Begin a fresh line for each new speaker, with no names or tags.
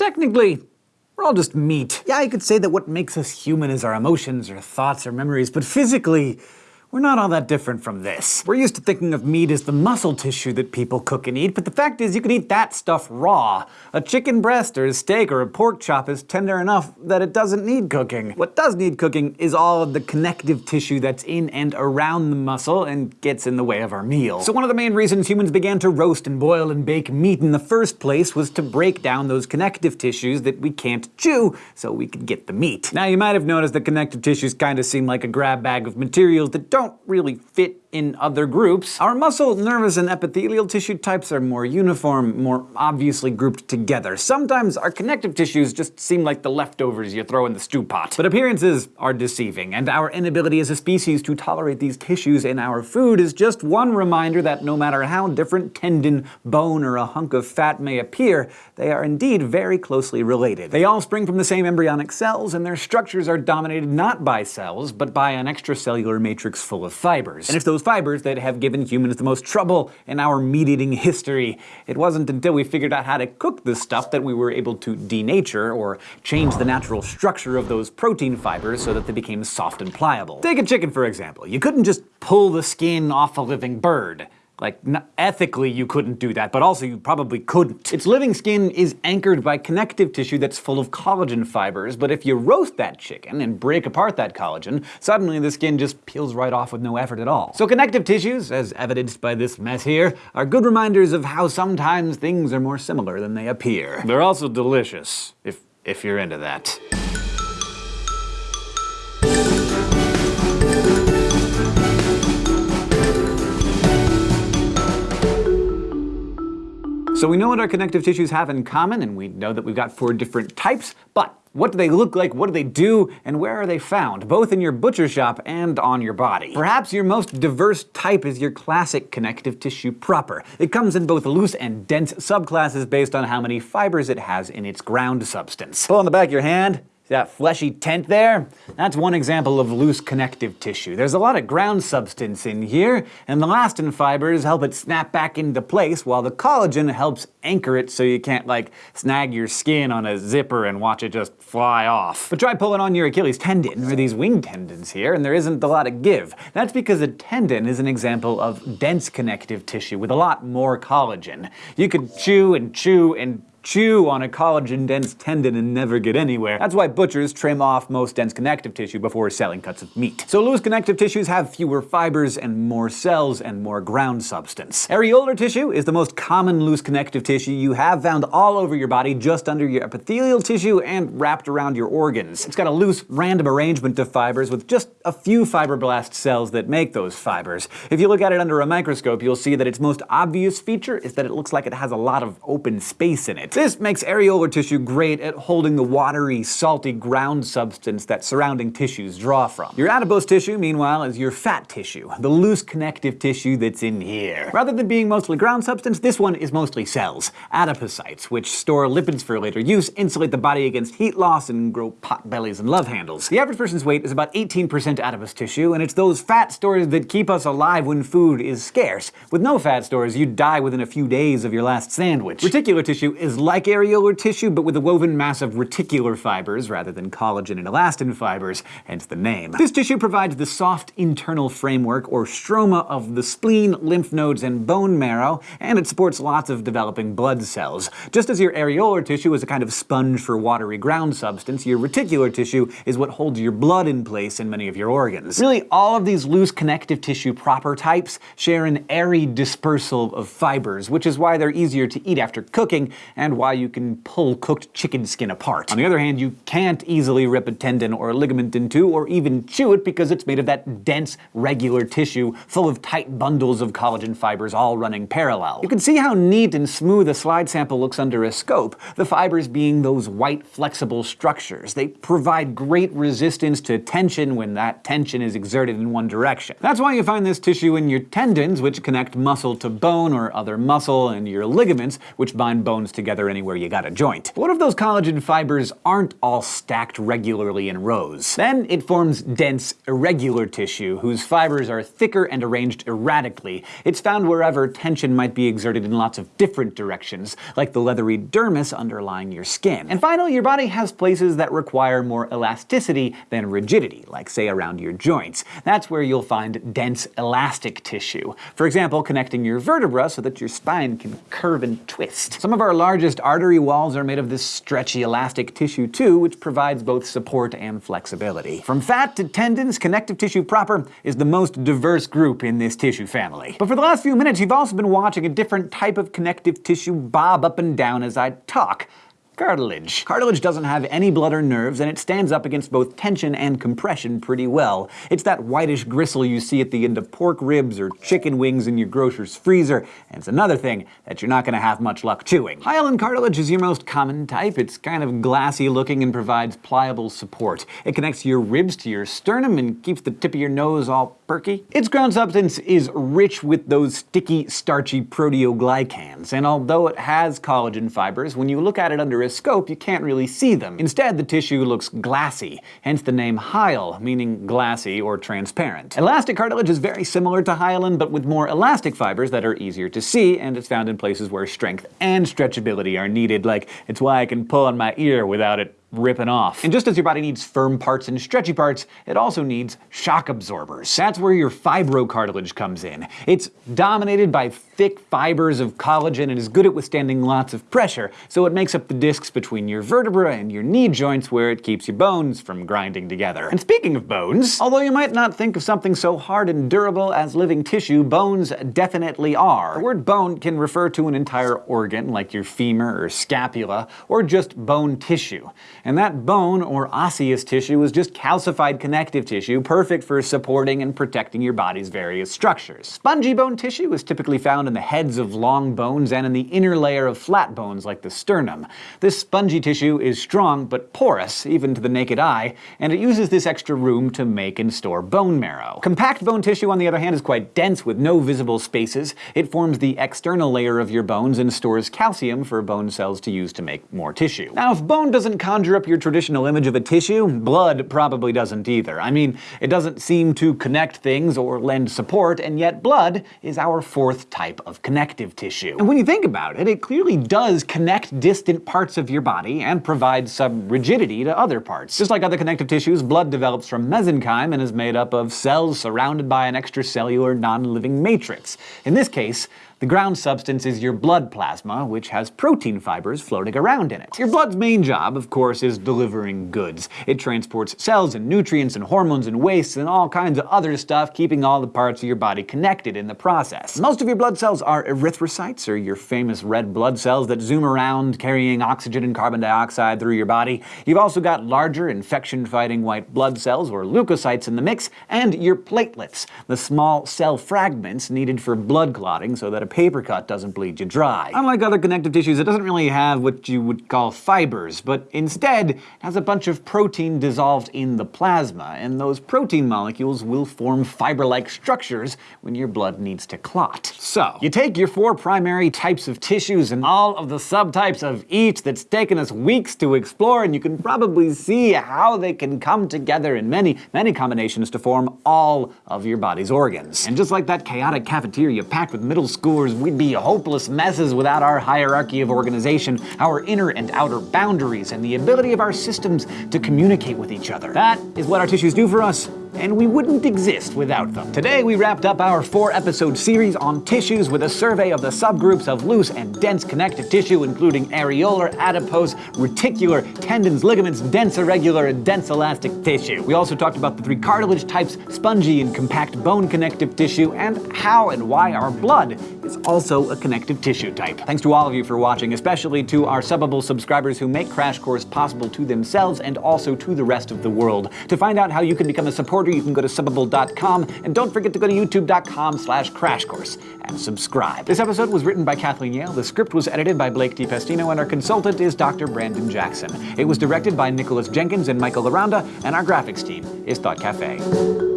technically, we're all just meat. Yeah, you could say that what makes us human is our emotions, or thoughts, or memories, but physically, we're not all that different from this. We're used to thinking of meat as the muscle tissue that people cook and eat, but the fact is you can eat that stuff raw. A chicken breast or a steak or a pork chop is tender enough that it doesn't need cooking. What does need cooking is all of the connective tissue that's in and around the muscle and gets in the way of our meal. So one of the main reasons humans began to roast and boil and bake meat in the first place was to break down those connective tissues that we can't chew so we could get the meat. Now you might have noticed that connective tissues kinda seem like a grab bag of materials that don't don't really fit in other groups. Our muscle, nervous, and epithelial tissue types are more uniform, more obviously grouped together. Sometimes our connective tissues just seem like the leftovers you throw in the stew pot. But appearances are deceiving, and our inability as a species to tolerate these tissues in our food is just one reminder that no matter how different tendon, bone, or a hunk of fat may appear, they are indeed very closely related. They all spring from the same embryonic cells, and their structures are dominated not by cells, but by an extracellular matrix full of fibers. And if those fibers that have given humans the most trouble in our meat-eating history, it wasn't until we figured out how to cook this stuff that we were able to denature, or change the natural structure of those protein fibers so that they became soft and pliable. Take a chicken for example. You couldn't just pull the skin off a living bird. Like, ethically you couldn't do that, but also you probably couldn't. Its living skin is anchored by connective tissue that's full of collagen fibers, but if you roast that chicken and break apart that collagen, suddenly the skin just peels right off with no effort at all. So connective tissues, as evidenced by this mess here, are good reminders of how sometimes things are more similar than they appear. They're also delicious, if, if you're into that. So we know what our connective tissues have in common, and we know that we've got four different types, but what do they look like, what do they do, and where are they found, both in your butcher shop and on your body? Perhaps your most diverse type is your classic connective tissue proper. It comes in both loose and dense subclasses based on how many fibers it has in its ground substance. Pull on the back of your hand, that fleshy tent there? That's one example of loose connective tissue. There's a lot of ground substance in here, and the elastin fibers help it snap back into place, while the collagen helps anchor it so you can't, like, snag your skin on a zipper and watch it just fly off. But try pulling on your Achilles tendon, or these wing tendons here, and there isn't a lot of give. That's because a tendon is an example of dense connective tissue with a lot more collagen. You could chew and chew and chew on a collagen-dense tendon and never get anywhere. That's why butchers trim off most dense connective tissue before selling cuts of meat. So loose connective tissues have fewer fibers and more cells and more ground substance. Areolar tissue is the most common loose connective tissue you have found all over your body just under your epithelial tissue and wrapped around your organs. It's got a loose, random arrangement of fibers with just a few fibroblast cells that make those fibers. If you look at it under a microscope, you'll see that its most obvious feature is that it looks like it has a lot of open space in it. This makes areolar tissue great at holding the watery, salty ground substance that surrounding tissues draw from. Your adipose tissue, meanwhile, is your fat tissue, the loose connective tissue that's in here. Rather than being mostly ground substance, this one is mostly cells, adipocytes, which store lipids for later use, insulate the body against heat loss, and grow pot bellies and love handles. The average person's weight is about 18% adipose tissue, and it's those fat stores that keep us alive when food is scarce. With no fat stores, you'd die within a few days of your last sandwich. Reticular tissue is like areolar tissue, but with a woven mass of reticular fibers rather than collagen and elastin fibers, hence the name. This tissue provides the soft internal framework, or stroma, of the spleen, lymph nodes, and bone marrow, and it supports lots of developing blood cells. Just as your areolar tissue is a kind of sponge for watery ground substance, your reticular tissue is what holds your blood in place in many of your organs. Really, all of these loose connective tissue proper types share an airy dispersal of fibers, which is why they're easier to eat after cooking, and understand why you can pull cooked chicken skin apart. On the other hand, you can't easily rip a tendon or a ligament in two, or even chew it because it's made of that dense, regular tissue full of tight bundles of collagen fibers all running parallel. You can see how neat and smooth a slide sample looks under a scope, the fibers being those white, flexible structures. They provide great resistance to tension when that tension is exerted in one direction. That's why you find this tissue in your tendons, which connect muscle to bone or other muscle, and your ligaments, which bind bones together together anywhere you got a joint. What if those collagen fibers aren't all stacked regularly in rows? Then it forms dense, irregular tissue, whose fibers are thicker and arranged erratically. It's found wherever tension might be exerted in lots of different directions, like the leathery dermis underlying your skin. And finally, your body has places that require more elasticity than rigidity, like say around your joints. That's where you'll find dense elastic tissue. For example, connecting your vertebra so that your spine can curve and twist. Some of our largest artery walls are made of this stretchy elastic tissue too, which provides both support and flexibility. From fat to tendons, connective tissue proper is the most diverse group in this tissue family. But for the last few minutes, you've also been watching a different type of connective tissue bob up and down as I talk cartilage. Cartilage doesn't have any blood or nerves, and it stands up against both tension and compression pretty well. It's that whitish gristle you see at the end of pork ribs or chicken wings in your grocer's freezer, and it's another thing that you're not going to have much luck chewing. Hyaline cartilage is your most common type. It's kind of glassy looking and provides pliable support. It connects your ribs to your sternum and keeps the tip of your nose all perky. Its ground substance is rich with those sticky, starchy proteoglycans, and although it has collagen fibers, when you look at it under a scope, you can't really see them. Instead, the tissue looks glassy, hence the name hyle, meaning glassy or transparent. Elastic cartilage is very similar to hyaline, but with more elastic fibers that are easier to see, and it's found in places where strength and stretchability are needed, like it's why I can pull on my ear without it ripping off. And just as your body needs firm parts and stretchy parts, it also needs shock absorbers. That's where your fibrocartilage comes in. It's dominated by thick fibers of collagen and is good at withstanding lots of pressure, so it makes up the discs between your vertebra and your knee joints where it keeps your bones from grinding together. And speaking of bones, although you might not think of something so hard and durable as living tissue, bones definitely are. The word bone can refer to an entire organ, like your femur or scapula, or just bone tissue. And that bone, or osseous tissue, is just calcified connective tissue, perfect for supporting and protecting your body's various structures. Spongy bone tissue is typically found in the heads of long bones and in the inner layer of flat bones like the sternum. This spongy tissue is strong but porous, even to the naked eye, and it uses this extra room to make and store bone marrow. Compact bone tissue, on the other hand, is quite dense with no visible spaces. It forms the external layer of your bones and stores calcium for bone cells to use to make more tissue. Now, if bone doesn't conjure conjure up your traditional image of a tissue, blood probably doesn't either. I mean, it doesn't seem to connect things or lend support, and yet blood is our fourth type of connective tissue. And when you think about it, it clearly does connect distant parts of your body and provide some rigidity to other parts. Just like other connective tissues, blood develops from mesenchyme and is made up of cells surrounded by an extracellular non-living matrix. In this case, the ground substance is your blood plasma, which has protein fibers floating around in it. Your blood's main job, of course, is delivering goods. It transports cells and nutrients and hormones and wastes and all kinds of other stuff, keeping all the parts of your body connected in the process. Most of your blood cells are erythrocytes, or your famous red blood cells that zoom around carrying oxygen and carbon dioxide through your body. You've also got larger infection-fighting white blood cells, or leukocytes, in the mix, and your platelets, the small cell fragments needed for blood clotting so that a paper cut doesn't bleed you dry. Unlike other connective tissues, it doesn't really have what you would call fibers, but instead has a bunch of protein dissolved in the plasma, and those protein molecules will form fiber-like structures when your blood needs to clot. So, you take your four primary types of tissues and all of the subtypes of each that's taken us weeks to explore, and you can probably see how they can come together in many, many combinations to form all of your body's organs. And just like that chaotic cafeteria packed with middle school we'd be hopeless messes without our hierarchy of organization, our inner and outer boundaries, and the ability of our systems to communicate with each other. That is what our tissues do for us, and we wouldn't exist without them. Today we wrapped up our four-episode series on tissues with a survey of the subgroups of loose and dense connective tissue, including areolar, adipose, reticular, tendons, ligaments, dense irregular, and dense elastic tissue. We also talked about the three cartilage types, spongy and compact bone connective tissue, and how and why our blood is also a connective tissue type. Thanks to all of you for watching, especially to our Subbable subscribers who make Crash Course possible to themselves and also to the rest of the world. To find out how you can become a supporter, you can go to subbable.com, and don't forget to go to youtube.com slash crashcourse and subscribe. This episode was written by Kathleen Yale, the script was edited by Blake DePastino, and our consultant is Dr. Brandon Jackson. It was directed by Nicholas Jenkins and Michael Aranda, and our graphics team is Thought Cafe.